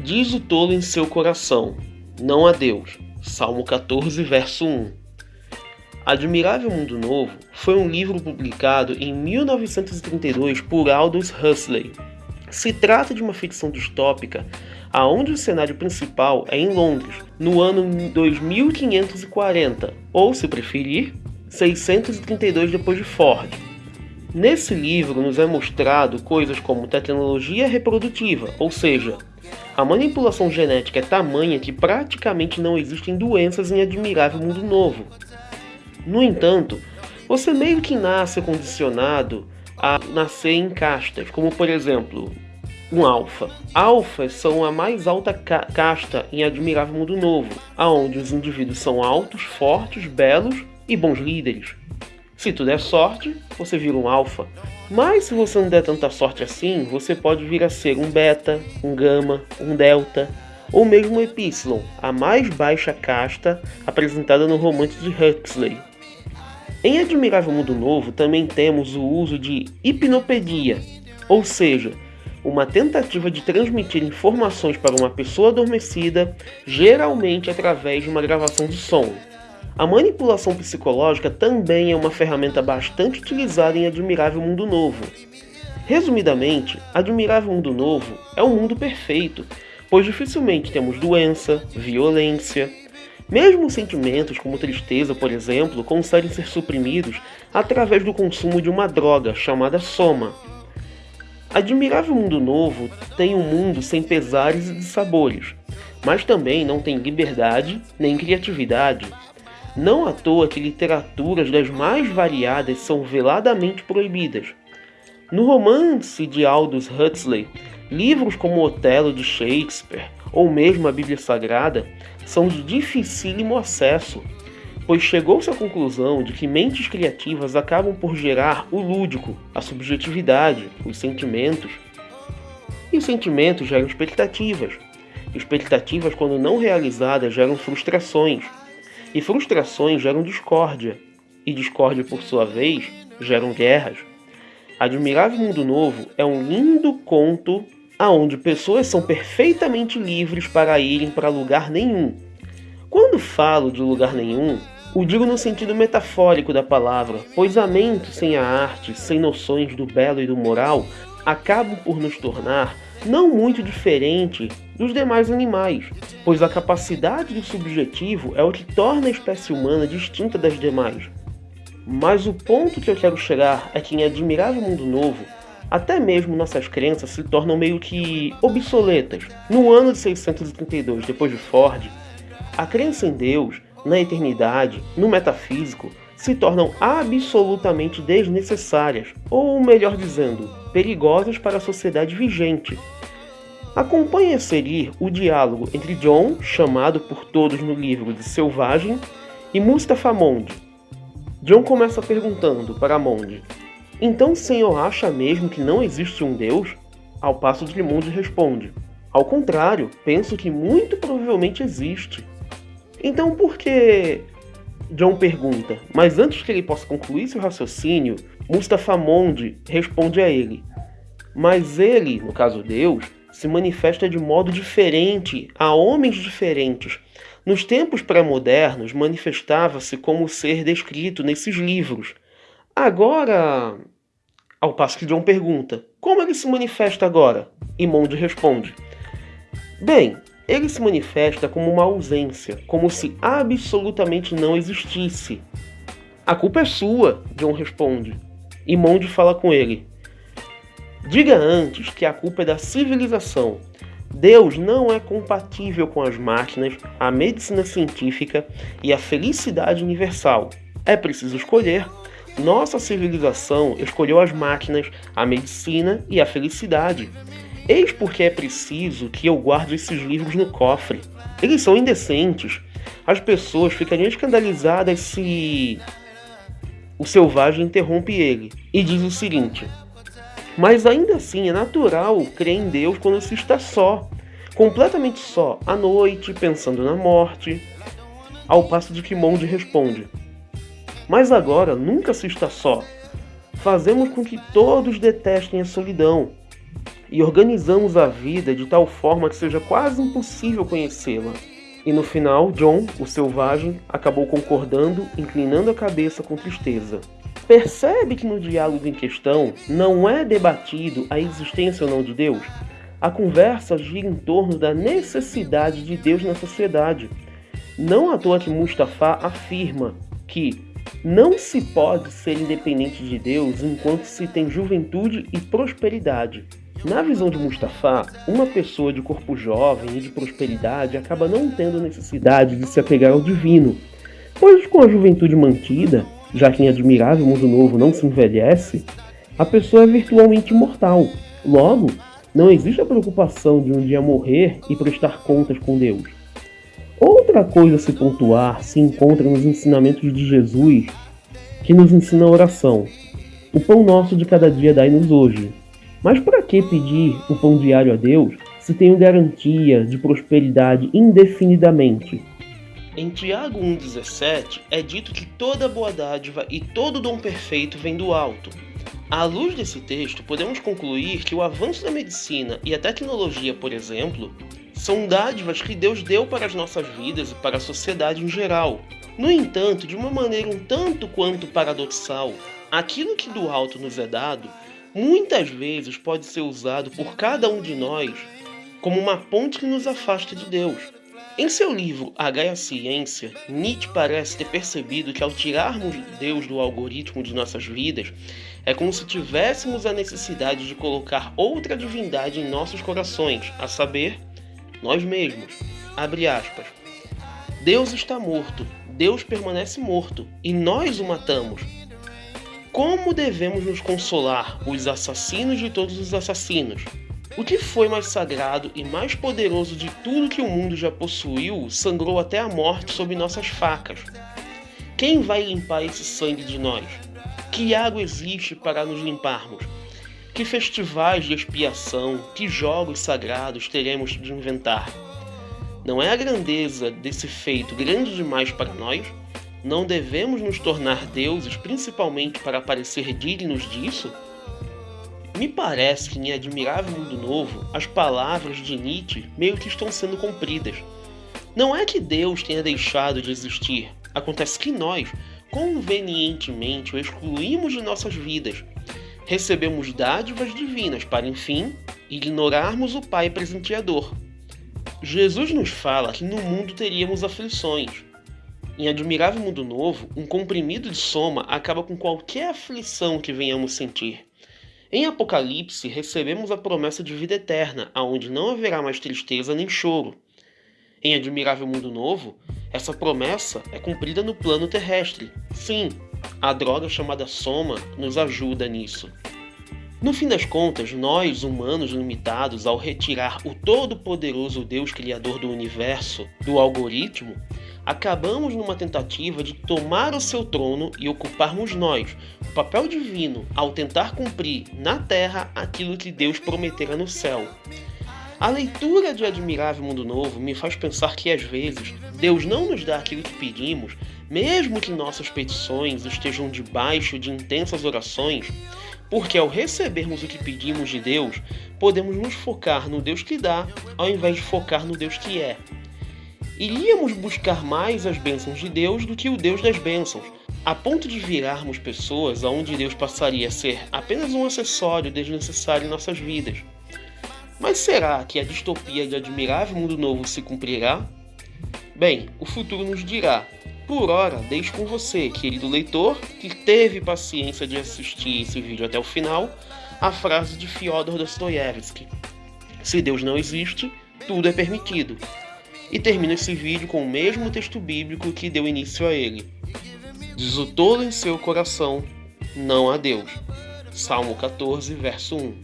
Diz o tolo em seu coração, não a Deus. Salmo 14, verso 1. Admirável Mundo Novo foi um livro publicado em 1932 por Aldous Huxley. Se trata de uma ficção distópica aonde o cenário principal é em Londres, no ano 2540, ou se preferir, 632 depois de Ford. Nesse livro nos é mostrado coisas como tecnologia reprodutiva, ou seja, a manipulação genética é tamanha que praticamente não existem doenças em Admirável Mundo Novo. No entanto, você meio que nasce condicionado a nascer em castas, como por exemplo, um alfa. Alfas são a mais alta ca casta em Admirável Mundo Novo, aonde os indivíduos são altos, fortes, belos e bons líderes. Se tu der sorte, você vira um alfa. Mas se você não der tanta sorte assim, você pode vir a ser um beta, um gama, um delta, ou mesmo um epsilon, a mais baixa casta apresentada no romance de Huxley. Em Admirável Mundo Novo também temos o uso de hipnopedia, ou seja, uma tentativa de transmitir informações para uma pessoa adormecida, geralmente através de uma gravação de som. A manipulação psicológica também é uma ferramenta bastante utilizada em Admirável Mundo Novo. Resumidamente, Admirável Mundo Novo é um mundo perfeito, pois dificilmente temos doença, violência. Mesmo sentimentos como tristeza, por exemplo, conseguem ser suprimidos através do consumo de uma droga chamada soma. Admirável Mundo Novo tem um mundo sem pesares e dissabores, mas também não tem liberdade nem criatividade. Não à toa que literaturas das mais variadas são veladamente proibidas. No romance de Aldous Huxley, livros como Otelo de Shakespeare ou mesmo a Bíblia Sagrada são de dificílimo acesso, pois chegou-se à conclusão de que mentes criativas acabam por gerar o lúdico, a subjetividade, os sentimentos. E os sentimentos geram expectativas. Expectativas, quando não realizadas, geram frustrações e frustrações geram discórdia, e discórdia, por sua vez, geram guerras. Admirável Mundo Novo é um lindo conto aonde pessoas são perfeitamente livres para irem para lugar nenhum. Quando falo de lugar nenhum, o digo no sentido metafórico da palavra, pois a mente sem a arte, sem noções do belo e do moral, acabam por nos tornar não muito diferente dos demais animais, pois a capacidade do subjetivo é o que torna a espécie humana distinta das demais. Mas o ponto que eu quero chegar é que em Admirável Mundo Novo, até mesmo nossas crenças se tornam meio que obsoletas. No ano de 632 depois de Ford, a crença em Deus, na eternidade, no metafísico, se tornam absolutamente desnecessárias, ou melhor dizendo, perigosas para a sociedade vigente. Acompanhe a seguir o diálogo entre John, chamado por todos no livro de Selvagem, e Mustafa Mond. John começa perguntando para Mond: Então o senhor acha mesmo que não existe um Deus? Ao passo que Mond responde: Ao contrário, penso que muito provavelmente existe. Então por que John pergunta, mas antes que ele possa concluir seu raciocínio, Mustafa Mond responde a ele. Mas ele, no caso Deus, se manifesta de modo diferente a homens diferentes. Nos tempos pré-modernos, manifestava-se como ser descrito nesses livros. Agora, ao passo que John pergunta, como ele se manifesta agora? E Mond responde, bem, ele se manifesta como uma ausência, como se absolutamente não existisse. A culpa é sua, John responde. E Mond fala com ele. Diga antes que a culpa é da civilização. Deus não é compatível com as máquinas, a medicina científica e a felicidade universal. É preciso escolher. Nossa civilização escolheu as máquinas, a medicina e a felicidade. Eis porque é preciso que eu guarde esses livros no cofre. Eles são indecentes. As pessoas ficariam escandalizadas se o selvagem interrompe ele e diz o seguinte: Mas ainda assim é natural crer em Deus quando se está só, completamente só, à noite, pensando na morte. Ao passo de que Monde responde: Mas agora nunca se está só. Fazemos com que todos detestem a solidão e organizamos a vida de tal forma que seja quase impossível conhecê-la. E no final, John, o selvagem, acabou concordando, inclinando a cabeça com tristeza. Percebe que no diálogo em questão não é debatido a existência ou não de Deus? A conversa gira em torno da necessidade de Deus na sociedade. Não à toa que Mustafa afirma que não se pode ser independente de Deus enquanto se tem juventude e prosperidade. Na visão de Mustafa, uma pessoa de corpo jovem e de prosperidade acaba não tendo necessidade de se apegar ao divino, pois com a juventude mantida, já que em admirável mundo novo não se envelhece, a pessoa é virtualmente imortal. Logo, não existe a preocupação de um dia morrer e prestar contas com Deus. Outra coisa a se pontuar se encontra nos ensinamentos de Jesus, que nos ensina a oração. O pão nosso de cada dia dai-nos hoje, mas para que pedir o pão diário a Deus se tenho garantia de prosperidade indefinidamente? Em Tiago 1,17 é dito que toda boa dádiva e todo dom perfeito vem do alto. À luz desse texto, podemos concluir que o avanço da medicina e a tecnologia, por exemplo, são dádivas que Deus deu para as nossas vidas e para a sociedade em geral. No entanto, de uma maneira um tanto quanto paradoxal, aquilo que do alto nos é dado muitas vezes pode ser usado por cada um de nós como uma ponte que nos afasta de Deus. Em seu livro A Gaia Ciência, Nietzsche parece ter percebido que ao tirarmos Deus do algoritmo de nossas vidas, é como se tivéssemos a necessidade de colocar outra divindade em nossos corações, a saber, nós mesmos. Abre aspas. Deus está morto, Deus permanece morto, e nós o matamos. Como devemos nos consolar, os assassinos de todos os assassinos? O que foi mais sagrado e mais poderoso de tudo que o mundo já possuiu sangrou até a morte sob nossas facas. Quem vai limpar esse sangue de nós? Que água existe para nos limparmos? Que festivais de expiação, que jogos sagrados teremos de inventar? Não é a grandeza desse feito grande demais para nós? Não devemos nos tornar deuses principalmente para parecer dignos disso? Me parece que em Admirável Mundo Novo, as palavras de Nietzsche meio que estão sendo cumpridas. Não é que Deus tenha deixado de existir, acontece que nós, convenientemente, o excluímos de nossas vidas. Recebemos dádivas divinas para, enfim, ignorarmos o Pai presenteador. Jesus nos fala que no mundo teríamos aflições, em Admirável Mundo Novo, um comprimido de soma acaba com qualquer aflição que venhamos sentir. Em Apocalipse, recebemos a promessa de vida eterna, aonde não haverá mais tristeza nem choro. Em Admirável Mundo Novo, essa promessa é cumprida no plano terrestre. Sim, a droga chamada soma nos ajuda nisso. No fim das contas, nós, humanos limitados, ao retirar o todo-poderoso Deus Criador do universo do algoritmo, acabamos numa tentativa de tomar o seu trono e ocuparmos nós, o papel divino, ao tentar cumprir na terra aquilo que Deus prometera no céu. A leitura de Admirável Mundo Novo me faz pensar que às vezes Deus não nos dá aquilo que pedimos, mesmo que nossas petições estejam debaixo de intensas orações, porque ao recebermos o que pedimos de Deus, podemos nos focar no Deus que dá, ao invés de focar no Deus que é iríamos buscar mais as bênçãos de Deus do que o Deus das bênçãos, a ponto de virarmos pessoas aonde Deus passaria a ser apenas um acessório desnecessário em nossas vidas. Mas será que a distopia de Admirável Mundo Novo se cumprirá? Bem, o futuro nos dirá. Por hora, deixo com você, querido leitor, que teve paciência de assistir esse vídeo até o final, a frase de Fyodor Dostoiévski: Se Deus não existe, tudo é permitido e termina esse vídeo com o mesmo texto bíblico que deu início a ele. Diz o tolo em seu coração, não a Deus. Salmo 14, verso 1.